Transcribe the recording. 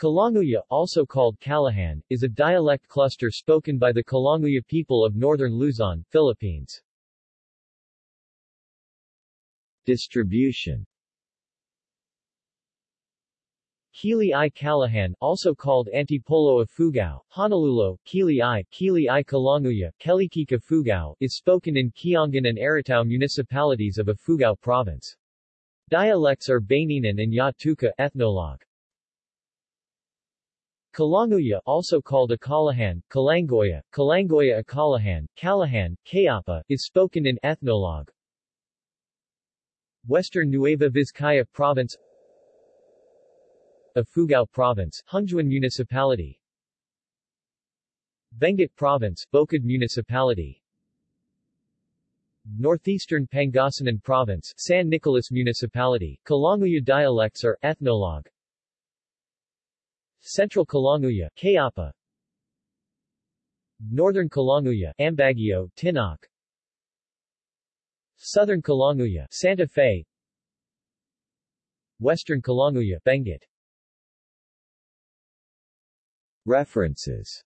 Kalanguya, also called Kallahan, is a dialect cluster spoken by the Kalanguya people of northern Luzon, Philippines. Distribution Kili i Kallahan, also called Antipolo Ifugao, Hanalulo, Kili i, Keley-i Kalanguya, Keleyqiq Ifugao, is spoken in Kiangan and Aritao municipalities of Ifugao province. Dialects are Baninan and Yattuka ethnologue. Kalanguya also called Ikalahan, Kalangoya, Kalangoya Ikalahan, Kallahan, Kayapa, is spoken in ethnologue. Western Nueva Vizcaya Province Ifugao Province, Hungtuan Municipality. Benguet Province, Bukid Municipality. Northeastern Pangasinan Province, San Nicolas Municipality, Kalanguya dialects are ethnologue Central Kalanguya, Kayapa. Northern Kalanguya, Ambaguio, Tinoc Southern Kalanguya, Santa Fe. Western Kalanguya, Benguet. References